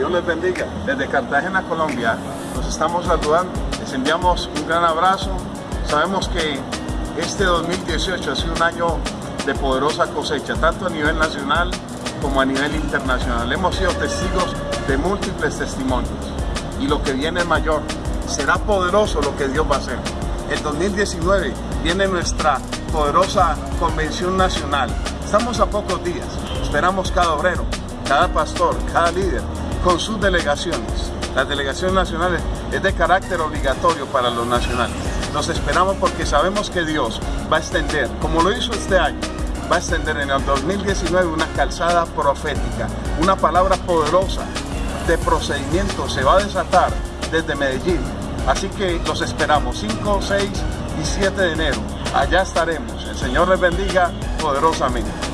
Dios les bendiga. Desde Cartagena, Colombia, nos estamos saludando. Les enviamos un gran abrazo. Sabemos que este 2018 ha sido un año de poderosa cosecha, tanto a nivel nacional como a nivel internacional. Hemos sido testigos de múltiples testimonios y lo que viene es mayor. Será poderoso lo que Dios va a hacer. El 2019 viene nuestra poderosa convención nacional. Estamos a pocos días. Esperamos cada obrero, cada pastor, cada líder con sus delegaciones. Las delegaciones nacionales es de carácter obligatorio para los nacionales. Nos esperamos porque sabemos que Dios va a extender, como lo hizo este año, va a extender en el 2019 una calzada profética, una palabra poderosa de procedimiento se va a desatar desde Medellín. Así que los esperamos 5, 6 y 7 de enero. Allá estaremos. El Señor les bendiga poderosamente.